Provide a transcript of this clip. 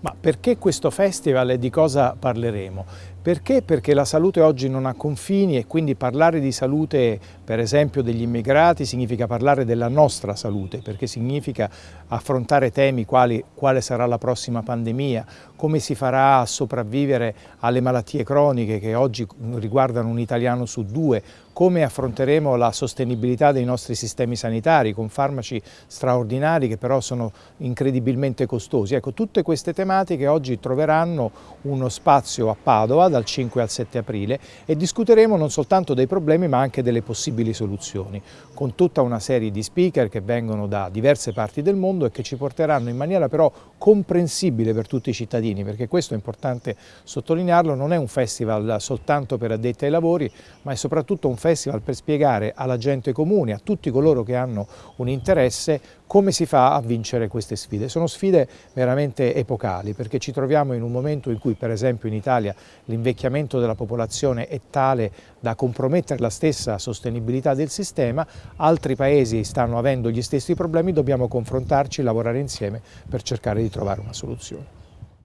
Ma perché questo festival e di cosa parleremo? Perché? Perché la salute oggi non ha confini e quindi parlare di salute, per esempio degli immigrati, significa parlare della nostra salute, perché significa affrontare temi quali quale sarà la prossima pandemia, come si farà a sopravvivere alle malattie croniche che oggi riguardano un italiano su due, come affronteremo la sostenibilità dei nostri sistemi sanitari con farmaci straordinari che però sono incredibilmente costosi. Ecco, tutte queste tematiche oggi troveranno uno spazio a Padova dal 5 al 7 aprile e discuteremo non soltanto dei problemi ma anche delle possibili soluzioni, con tutta una serie di speaker che vengono da diverse parti del mondo e che ci porteranno in maniera però comprensibile per tutti i cittadini, perché questo è importante sottolinearlo, non è un festival soltanto per addetti ai lavori, ma è soprattutto un festival per spiegare alla gente comune, a tutti coloro che hanno un interesse, come si fa a vincere queste sfide. Sono sfide veramente epocali, perché ci troviamo in un momento in cui, per esempio in Italia, l'invecchiamento della popolazione è tale da compromettere la stessa sostenibilità del sistema, altri paesi stanno avendo gli stessi problemi, dobbiamo confrontarci, lavorare insieme per cercare di trovare una soluzione.